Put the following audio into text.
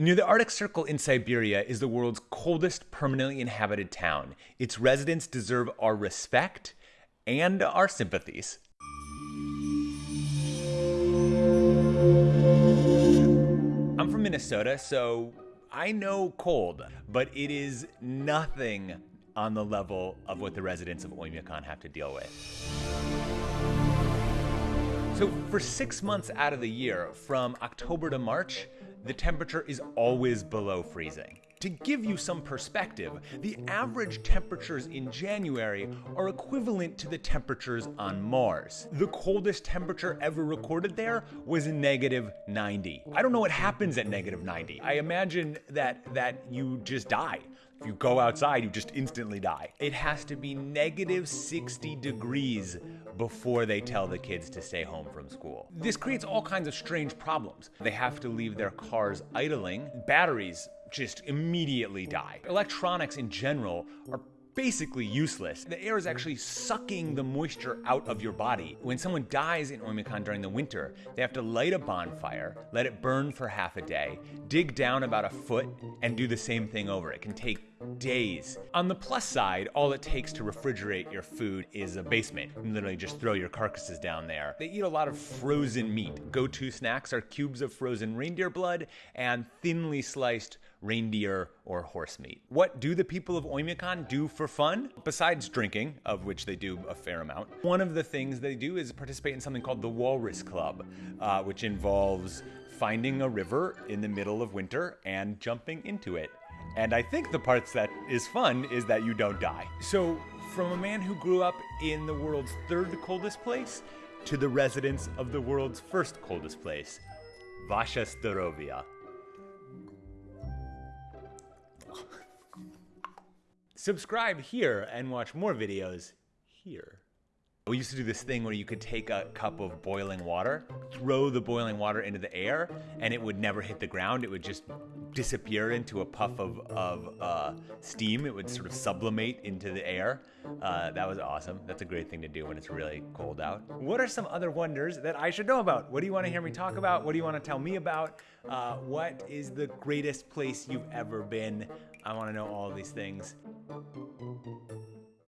Near the Arctic Circle in Siberia is the world's coldest permanently inhabited town. Its residents deserve our respect and our sympathies. I'm from Minnesota, so I know cold, but it is nothing on the level of what the residents of Oymyakon have to deal with. So, for six months out of the year, from October to March, the temperature is always below freezing. To give you some perspective, the average temperatures in January are equivalent to the temperatures on Mars. The coldest temperature ever recorded there was negative 90. I don't know what happens at negative 90. I imagine that that you just die. If you go outside, you just instantly die. It has to be negative 60 degrees before they tell the kids to stay home from school. This creates all kinds of strange problems. They have to leave their cars idling. Batteries just immediately die. Electronics in general are basically useless. The air is actually sucking the moisture out of your body. When someone dies in Oymyakon during the winter, they have to light a bonfire, let it burn for half a day, dig down about a foot, and do the same thing over. It can take days. On the plus side, all it takes to refrigerate your food is a basement. You literally just throw your carcasses down there. They eat a lot of frozen meat. Go-to snacks are cubes of frozen reindeer blood and thinly sliced reindeer or horse meat. What do the people of Oymyakon do for fun? Besides drinking, of which they do a fair amount, one of the things they do is participate in something called the Walrus Club, uh, which involves finding a river in the middle of winter and jumping into it. And I think the parts that is fun is that you don't die. So, from a man who grew up in the world's third coldest place to the residents of the world's first coldest place, Vasha Starovia. Subscribe here and watch more videos here. We used to do this thing where you could take a cup of boiling water, throw the boiling water into the air, and it would never hit the ground. It would just disappear into a puff of, of uh, steam. It would sort of sublimate into the air. Uh, that was awesome. That's a great thing to do when it's really cold out. What are some other wonders that I should know about? What do you want to hear me talk about? What do you want to tell me about? Uh, what is the greatest place you've ever been? I want to know all these things.